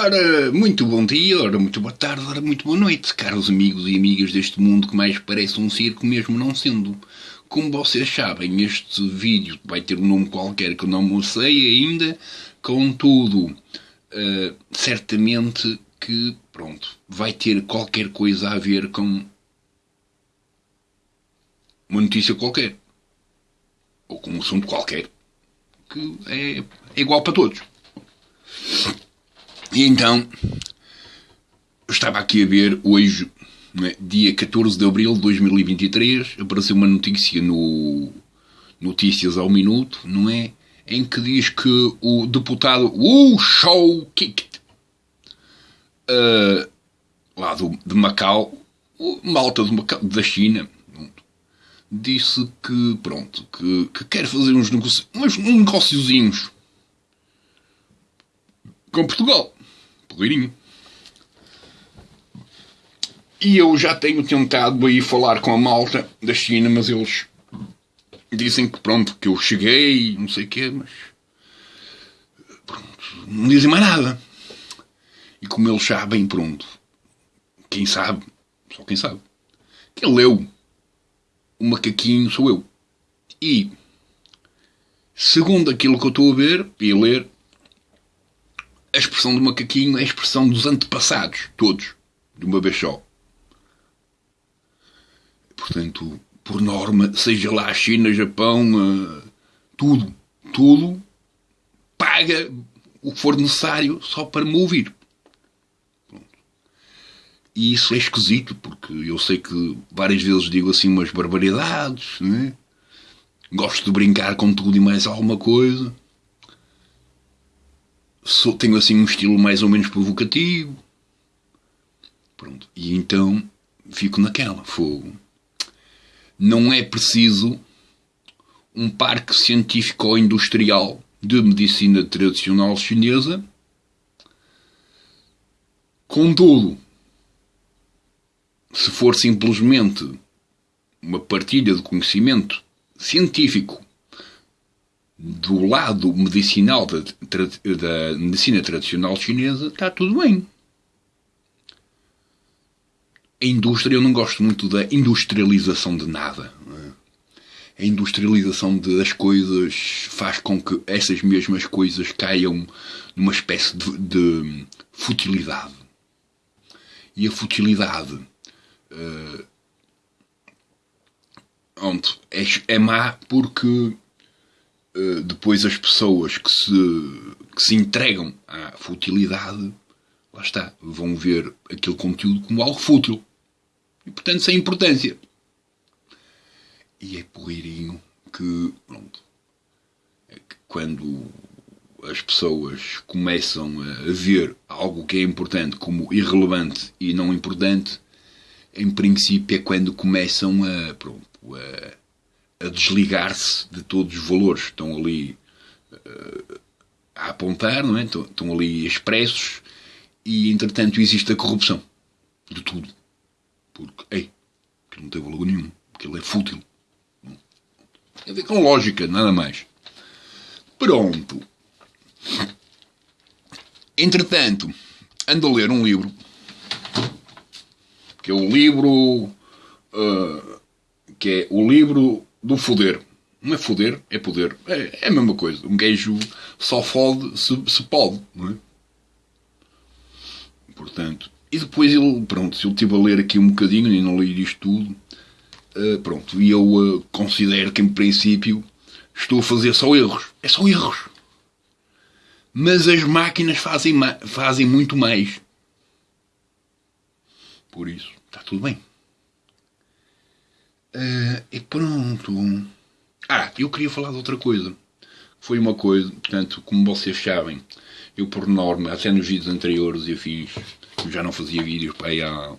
Ora, muito bom dia, ora, muito boa tarde, ora, muito boa noite, caros amigos e amigas deste mundo que mais parece um circo, mesmo não sendo. Como vocês sabem, este vídeo vai ter um nome qualquer que eu não sei ainda, contudo, uh, certamente que, pronto, vai ter qualquer coisa a ver com uma notícia qualquer, ou com um assunto qualquer, que é, é igual para todos. E então, estava aqui a ver hoje, é? dia 14 de abril de 2023, apareceu uma notícia no Notícias ao Minuto, não é? Em que diz que o deputado Wu Shou uh, lá do, de Macau, malta de Macau, da China, disse que, pronto, que, que quer fazer uns, negócios, uns negóciozinhos com Portugal porreirinho. E eu já tenho tentado aí falar com a malta da China, mas eles dizem que pronto, que eu cheguei, não sei o quê, mas pronto, não dizem mais nada. E como eles sabem, pronto, quem sabe, só quem sabe, que leu o macaquinho sou eu. E, segundo aquilo que eu estou a ver e a ler, a expressão do macaquinho é a expressão dos antepassados, todos, de uma vez só. Portanto, por norma, seja lá China, Japão, tudo, tudo paga o que for necessário só para me ouvir. E isso é esquisito, porque eu sei que várias vezes digo assim umas barbaridades, né? gosto de brincar com tudo e mais alguma coisa sou, tenho assim um estilo mais ou menos provocativo. Pronto. E então fico naquela. Fogo. Não é preciso um parque científico ou industrial de medicina tradicional chinesa. Contudo, se for simplesmente uma partilha de conhecimento científico do lado medicinal da, da medicina tradicional chinesa, está tudo bem. A indústria, eu não gosto muito da industrialização de nada. A industrialização das coisas faz com que essas mesmas coisas caiam numa espécie de, de futilidade. E a futilidade uh, é, é má porque eh, depois as pessoas que se, que se entregam à futilidade, lá está, vão ver aquele conteúdo como algo fútil. E portanto sem importância. E é porreirinho que, pronto, é que quando as pessoas começam a ver algo que é importante como irrelevante e não importante, em princípio é quando começam a, pronto, a a desligar-se de todos os valores que estão ali uh, a apontar, não é? estão, estão ali expressos e, entretanto, existe a corrupção de tudo. Porque, ei, aquilo não tem valor nenhum, aquilo é fútil. Tem a ver com lógica, nada mais. Pronto. Entretanto, ando a ler um livro, que é o livro, uh, que é o livro do foder. Não é foder, é poder. É, é a mesma coisa. Um gajo só fode se, se pode, não é? Portanto, e depois ele, pronto, se eu estive a ler aqui um bocadinho e não li isto tudo, uh, pronto, e eu uh, considero que em princípio estou a fazer só erros. É só erros. Mas as máquinas fazem, fazem muito mais. Por isso, está tudo bem. Uh, e pronto. Ah, eu queria falar de outra coisa. Foi uma coisa, portanto, como vocês sabem, eu por norma, até nos vídeos anteriores eu fiz, eu já não fazia vídeos para aí há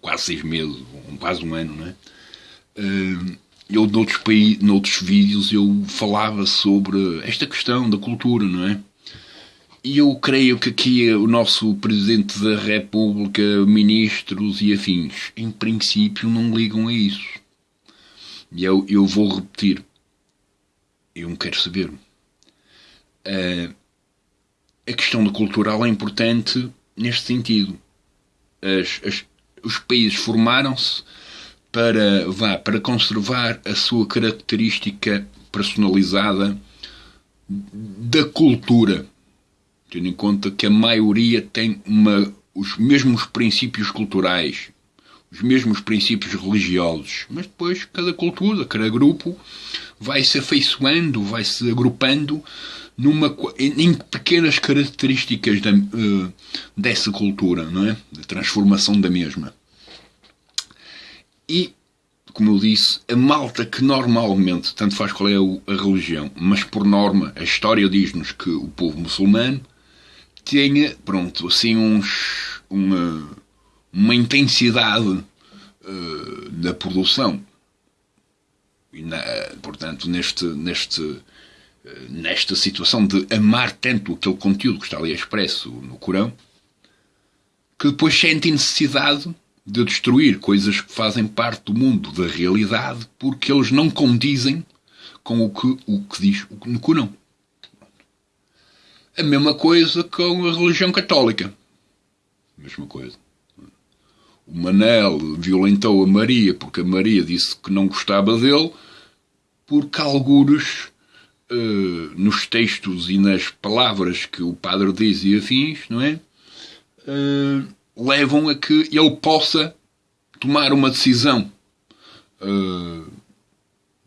quase seis meses, quase um ano, não é? Uh, eu noutros, noutros vídeos eu falava sobre esta questão da cultura, não é? E eu creio que aqui o nosso Presidente da República, ministros e afins, em princípio não ligam a isso. E eu, eu vou repetir. Eu não quero saber. Uh, a questão do cultural é importante neste sentido. As, as, os países formaram-se para, vá, para conservar a sua característica personalizada da cultura, tendo em conta que a maioria tem uma, os mesmos princípios culturais, os mesmos princípios religiosos, mas depois cada cultura, cada grupo vai se afeiçoando, vai se agrupando numa, em pequenas características da, uh, dessa cultura, não é? Da transformação da mesma. E, como eu disse, a malta que normalmente, tanto faz qual é a religião, mas por norma a história diz-nos que o povo muçulmano tenha, pronto, assim uns, uma, uma intensidade uh, na produção. E na, portanto, neste, neste, nesta situação de amar tanto aquele conteúdo que está ali expresso no Corão, que depois sente necessidade de destruir coisas que fazem parte do mundo da realidade porque eles não condizem com o que, o que diz no Corão. A mesma coisa com a religião católica. A mesma coisa. O Manel violentou a Maria porque a Maria disse que não gostava dele porque algures uh, nos textos e nas palavras que o padre diz e afins, não é? Uh, levam a que ele possa tomar uma decisão uh,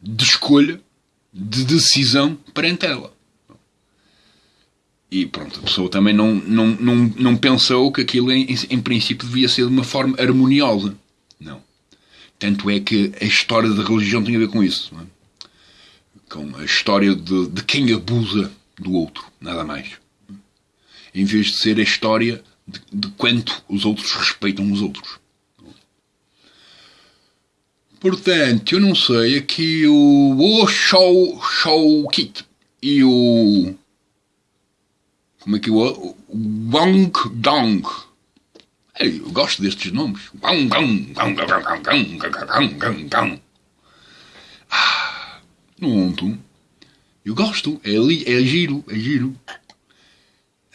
de escolha, de decisão perante ela. E pronto, a pessoa também não, não, não, não pensou que aquilo em, em princípio devia ser de uma forma harmoniosa. Não. Tanto é que a história da religião tem a ver com isso. É? com a história de, de quem abusa do outro, nada mais. Em vez de ser a história de, de quanto os outros respeitam os outros. Portanto, eu não sei, aqui o, o Show, show Kit e o. Como é que é o. Wang Dong. Ei, eu gosto destes nomes. Ah, no Eu gosto, é, é giro, é giro.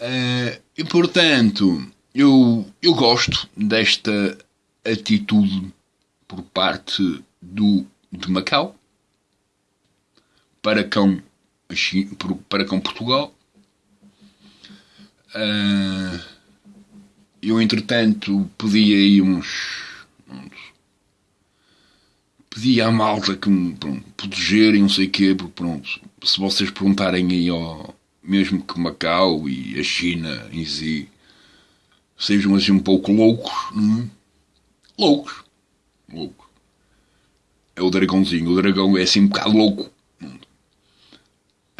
Uh, e portanto, eu, eu gosto desta atitude por parte do, de Macau para com, para com Portugal. Uh, eu, entretanto, pedi aí uns, uns pedi à malta que me pronto, protegerem, não sei o quê, porque pronto, se vocês perguntarem aí ao, mesmo que Macau e a China em si sejam assim um pouco loucos, é? loucos, loucos. É o dragãozinho, o dragão é assim um bocado louco.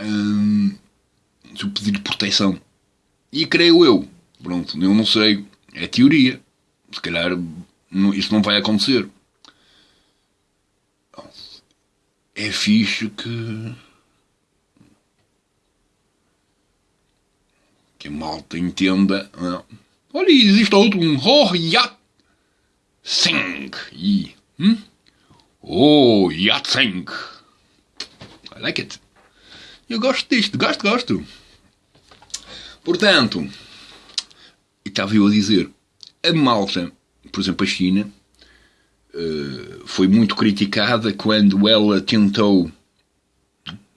Hum, eu pedir proteção. E creio eu, pronto, eu não sei, é teoria. Se calhar isso não vai acontecer. é fixe que. que a malta entenda. Não. Olha, existe outro, um Ho Sing. E, hum? Oh, Yatsing. I like it. Eu gosto disto, gosto, gosto. Portanto, estava eu a dizer, a malta, por exemplo, a China, eh, foi muito criticada quando ela tentou,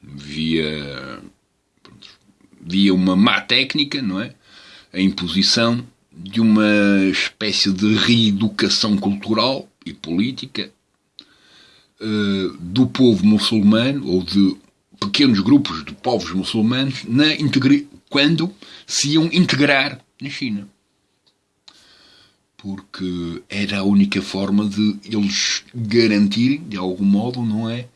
via, via uma má técnica, não é? A imposição de uma espécie de reeducação cultural e política uh, do povo muçulmano ou de pequenos grupos de povos muçulmanos na quando se iam integrar na China porque era a única forma de eles garantirem, de algum modo, não é?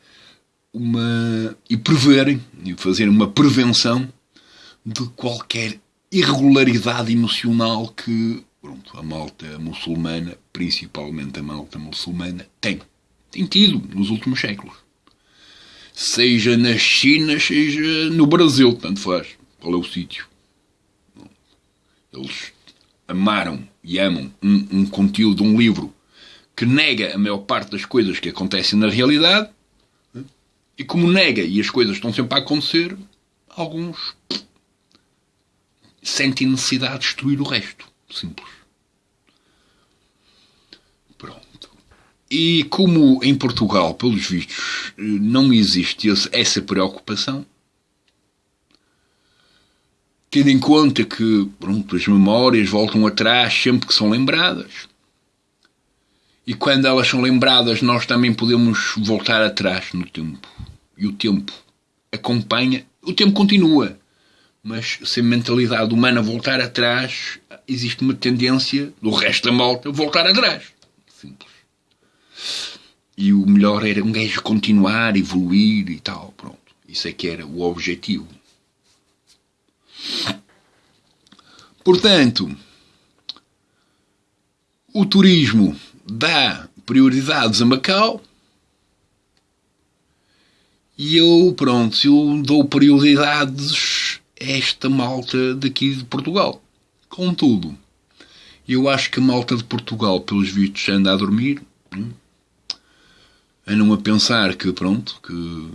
Uma, e preverem, e fazerem uma prevenção de qualquer irregularidade emocional que pronto, a malta muçulmana, principalmente a malta muçulmana, tem. Tem tido nos últimos séculos. Seja na China, seja no Brasil, tanto faz. Qual é o sítio? Eles amaram e amam um, um conteúdo, um livro que nega a maior parte das coisas que acontecem na realidade, e como nega e as coisas estão sempre a acontecer, alguns sentem necessidade de destruir o resto. Simples. Pronto. E como em Portugal, pelos vistos, não existe essa preocupação, tendo em conta que pronto, as memórias voltam atrás sempre que são lembradas. E quando elas são lembradas, nós também podemos voltar atrás no tempo. E o tempo acompanha, o tempo continua. Mas se a mentalidade humana voltar atrás, existe uma tendência do resto da malta voltar atrás. Simples. E o melhor era um gajo continuar, evoluir e tal. Pronto. Isso é que era o objetivo. Portanto, o turismo dá prioridades a Macau e eu, pronto, eu dou prioridades a esta malta daqui de Portugal. Contudo, eu acho que a malta de Portugal, pelos vistos, anda a dormir, andam a pensar que, pronto, que,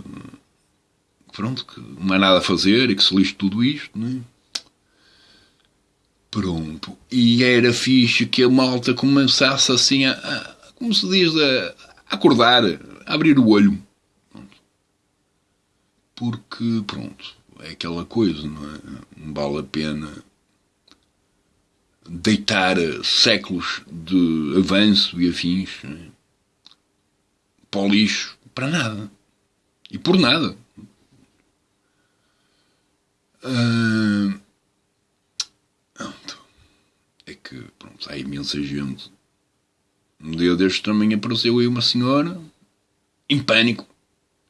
pronto, que não há nada a fazer e que se lixe tudo isto, né? Pronto. E era fixe que a malta começasse assim a, a como se diz, a acordar, a abrir o olho porque, pronto, é aquela coisa, não é? Não vale a pena deitar séculos de avanço e afins é? para o lixo, para nada. E por nada. Ah, é que, pronto, há imensa gente. Um dia destes também apareceu aí uma senhora em pânico.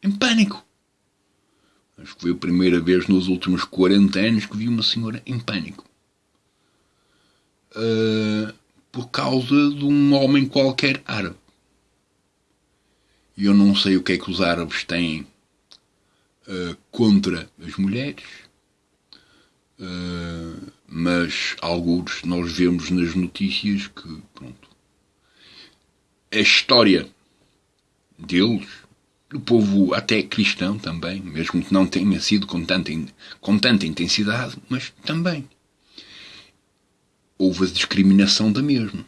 Em pânico. Acho que foi a primeira vez nos últimos 40 anos que vi uma senhora em pânico. Uh, por causa de um homem qualquer árabe. E eu não sei o que é que os árabes têm uh, contra as mulheres, uh, mas alguns nós vemos nas notícias que, pronto, a história deles o povo até cristão também, mesmo que não tenha sido com tanta, com tanta intensidade, mas também. Houve a discriminação da mesma.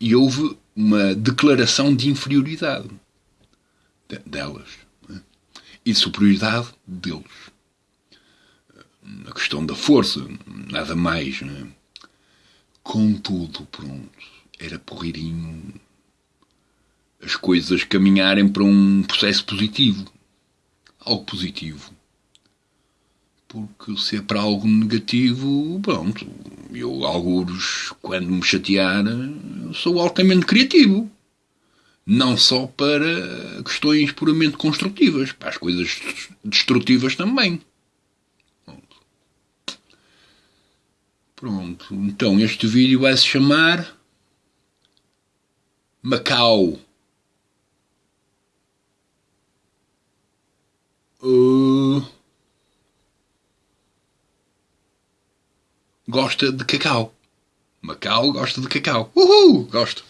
E houve uma declaração de inferioridade delas né? e de superioridade deles. A questão da força, nada mais. Né? Contudo, pronto, era porreirinho as coisas caminharem para um processo positivo. Algo positivo. Porque se é para algo negativo, pronto, eu, alguns, quando me chatear, sou altamente criativo. Não só para questões puramente construtivas, para as coisas destrutivas também. Pronto. Então, este vídeo vai se chamar Macau. Uh, gosta de cacau. Macau gosta de cacau. Uhul! Gosto.